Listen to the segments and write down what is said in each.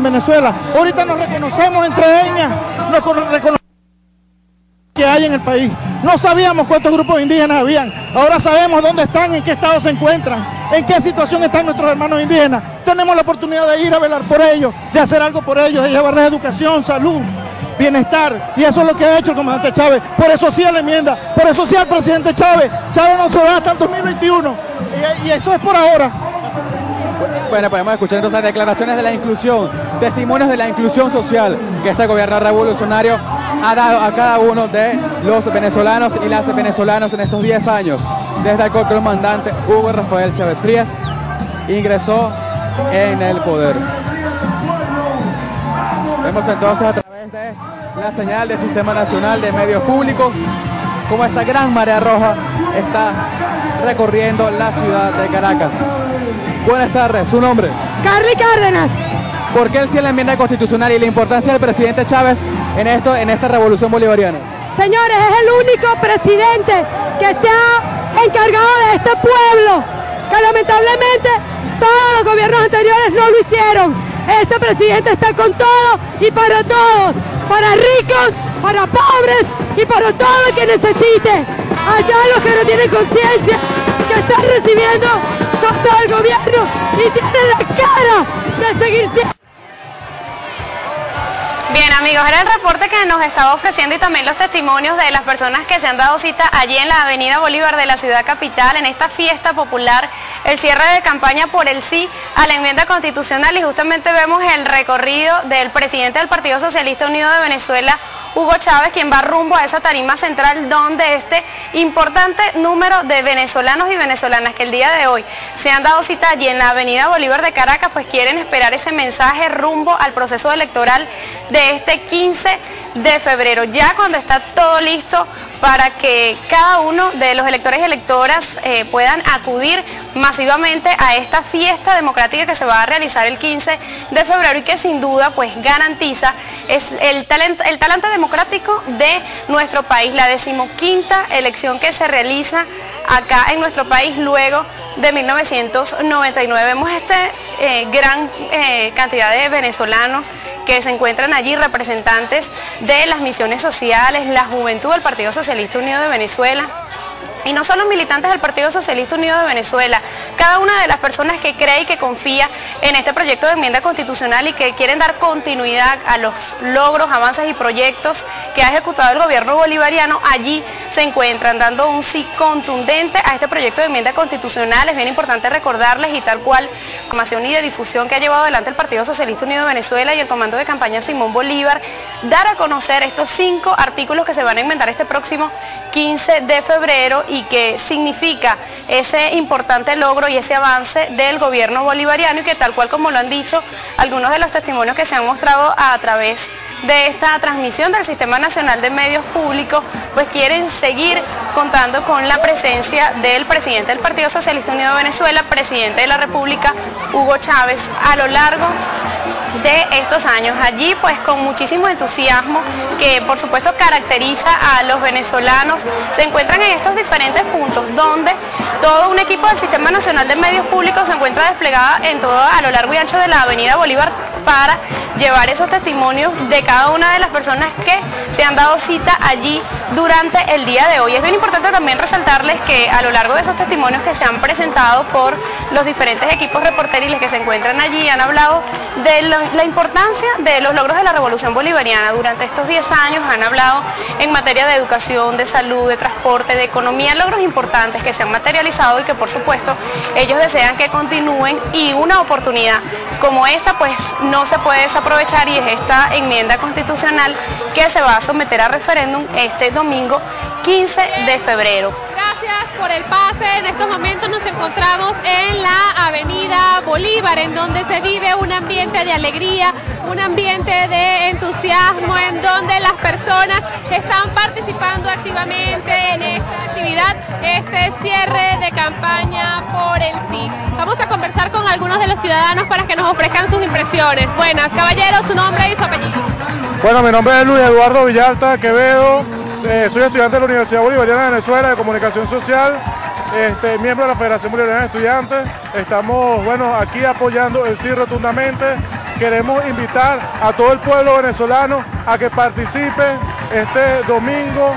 en Venezuela. Ahorita nos reconocemos entre ellas, que hay en el país. No sabíamos cuántos grupos indígenas habían. Ahora sabemos dónde están, en qué estado se encuentran, en qué situación están nuestros hermanos indígenas. Tenemos la oportunidad de ir a velar por ellos, de hacer algo por ellos, de llevarles educación, salud, bienestar. Y eso es lo que ha hecho el comandante Chávez. Por eso sí a la enmienda, por eso sí al presidente Chávez. Chávez no se va hasta el 2021. Y, y eso es por ahora. Bueno, podemos escuchar entonces declaraciones de la inclusión, testimonios de la inclusión social que este gobierno revolucionario ha dado a cada uno de los venezolanos y las venezolanas en estos 10 años, desde el comandante Hugo Rafael Chávez Frías ingresó en el poder. Vemos entonces a través de la señal del Sistema Nacional de Medios Públicos cómo esta gran marea roja está recorriendo la ciudad de Caracas. Buenas tardes, ¿su nombre? Carly Cárdenas. ¿Por qué el sí la enmienda constitucional y la importancia del presidente Chávez en esto, en esta revolución bolivariana? Señores, es el único presidente que se ha encargado de este pueblo, que lamentablemente todos los gobiernos anteriores no lo hicieron. Este presidente está con todo y para todos, para ricos, para pobres y para todo el que necesite. Allá los que no tienen conciencia, que están recibiendo Bien amigos, era el reporte que nos estaba ofreciendo y también los testimonios de las personas que se han dado cita allí en la avenida Bolívar de la ciudad capital en esta fiesta popular, el cierre de campaña por el sí a la enmienda constitucional. Y justamente vemos el recorrido del presidente del Partido Socialista Unido de Venezuela, Hugo Chávez, quien va rumbo a esa tarima central donde este importante número de venezolanos y venezolanas que el día de hoy se han dado cita allí en la avenida Bolívar de Caracas, pues quieren esperar ese mensaje rumbo al proceso electoral de este 15 de febrero, ya cuando está todo listo para que cada uno de los electores y electoras eh, puedan acudir masivamente a esta fiesta democrática que se va a realizar el 15 de febrero y que sin duda pues garantiza es el el talante democrático de nuestro país, la decimoquinta elección que se realiza acá en nuestro país luego de 1999. Vemos esta eh, gran eh, cantidad de venezolanos que se encuentran allí, representantes de las misiones sociales, la juventud del Partido Socialista Unido de Venezuela, y no solo militantes del Partido Socialista Unido de Venezuela, cada una de las personas que cree y que confía en este proyecto de enmienda constitucional y que quieren dar continuidad a los logros, avances y proyectos que ha ejecutado el gobierno bolivariano, allí se encuentran dando un sí contundente a este proyecto de enmienda constitucional. Es bien importante recordarles y tal cual información y de difusión que ha llevado adelante el Partido Socialista Unido de Venezuela y el comando de campaña Simón Bolívar, dar a conocer estos cinco artículos que se van a enmendar este próximo 15 de febrero y que significa ese importante logro y ese avance del gobierno bolivariano y que tal cual como lo han dicho algunos de los testimonios que se han mostrado a través de esta transmisión del Sistema Nacional de Medios Públicos, pues quieren seguir contando con la presencia del presidente del Partido Socialista Unido de Venezuela, presidente de la República, Hugo Chávez, a lo largo de estos años. Allí pues con muchísimo entusiasmo que por supuesto caracteriza a los venezolanos, se encuentran en estos diferentes puntos donde todo un equipo del Sistema Nacional de Medios Públicos se encuentra desplegada en todo a lo largo y ancho de la Avenida Bolívar para llevar esos testimonios de cada una de las personas que se han dado cita allí durante el día de hoy. Es bien importante también resaltarles que a lo largo de esos testimonios que se han presentado por los diferentes equipos reporteriles que se encuentran allí, han hablado de la importancia de los logros de la revolución bolivariana. Durante estos 10 años han hablado en materia de educación, de salud, de transporte, de economía, logros importantes que se han materializado y que por supuesto ellos desean que continúen y una oportunidad como esta pues no se puede desaprovechar y es esta enmienda constitucional que se va a someter a referéndum este domingo 15 de febrero. Por el pase. En estos momentos nos encontramos en la avenida Bolívar, en donde se vive un ambiente de alegría, un ambiente de entusiasmo, en donde las personas están participando activamente en esta actividad, este cierre de campaña por el sí. Vamos a conversar con algunos de los ciudadanos para que nos ofrezcan sus impresiones. Buenas, caballeros, su nombre y su apellido. Bueno, mi nombre es Luis Eduardo Villalta Quevedo, eh, soy estudiante de la Universidad Bolivariana de Venezuela de Comunicación Social, este, miembro de la Federación Bolivariana de Estudiantes. Estamos bueno, aquí apoyando el sí rotundamente queremos invitar a todo el pueblo venezolano a que participe este domingo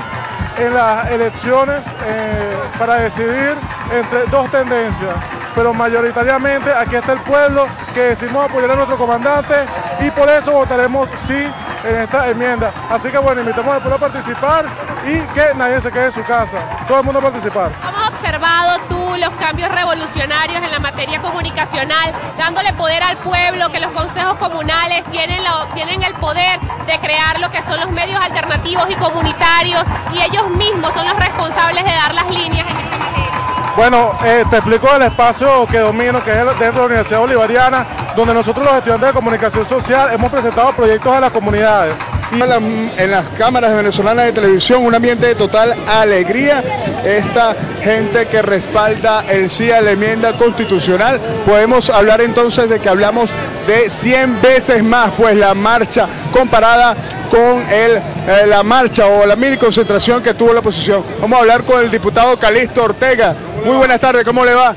en las elecciones eh, para decidir entre dos tendencias. Pero mayoritariamente aquí está el pueblo que decimos apoyar a nuestro comandante y por eso votaremos sí en esta enmienda. Así que bueno, invitamos al pueblo a participar y que nadie se quede en su casa. Todo el mundo a participar. ¿Cómo observado tú los cambios revolucionarios en la materia comunicacional, dándole poder al pueblo, que los consejos comunales tienen, tienen el poder de crear lo que son los medios alternativos y comunitarios y ellos mismos son los responsables de dar las líneas en esta materia? Bueno, eh, te explico el espacio que domino, que es dentro de la Universidad Bolivariana, donde nosotros los estudiantes de comunicación social hemos presentado proyectos a las comunidades. En las cámaras venezolanas de televisión un ambiente de total alegría. Esta gente que respalda el sí a la enmienda constitucional. Podemos hablar entonces de que hablamos de 100 veces más, pues la marcha comparada con el, eh, la marcha o la mini concentración que tuvo la oposición. Vamos a hablar con el diputado Calixto Ortega. Muy buenas tardes, ¿cómo le va?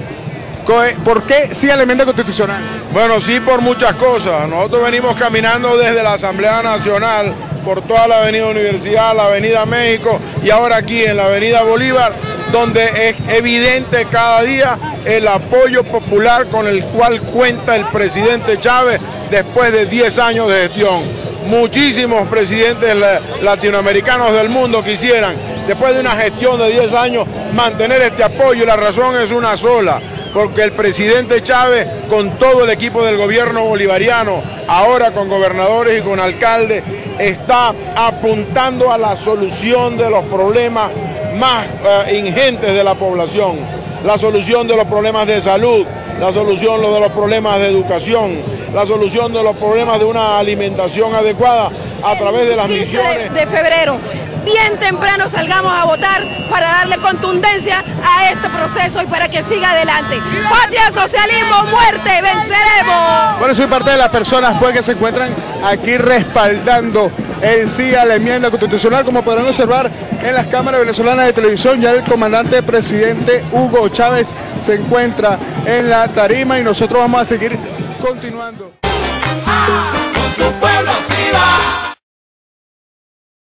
¿Por qué sí a la enmienda constitucional? Bueno, sí por muchas cosas. Nosotros venimos caminando desde la Asamblea Nacional por toda la Avenida Universidad, la Avenida México y ahora aquí en la Avenida Bolívar, donde es evidente cada día el apoyo popular con el cual cuenta el presidente Chávez después de 10 años de gestión. Muchísimos presidentes latinoamericanos del mundo quisieran, después de una gestión de 10 años, mantener este apoyo y la razón es una sola porque el presidente Chávez, con todo el equipo del gobierno bolivariano, ahora con gobernadores y con alcaldes, está apuntando a la solución de los problemas más eh, ingentes de la población, la solución de los problemas de salud, la solución de los problemas de educación, la solución de los problemas de una alimentación adecuada a través de las misiones. de febrero bien temprano salgamos a votar para darle contundencia a este proceso y para que siga adelante. Patria, socialismo, muerte, venceremos. Bueno, soy parte de las personas pues, que se encuentran aquí respaldando el sí a la enmienda constitucional, como podrán observar en las cámaras venezolanas de televisión, ya el comandante presidente Hugo Chávez se encuentra en la tarima y nosotros vamos a seguir continuando. con su pueblo sí va.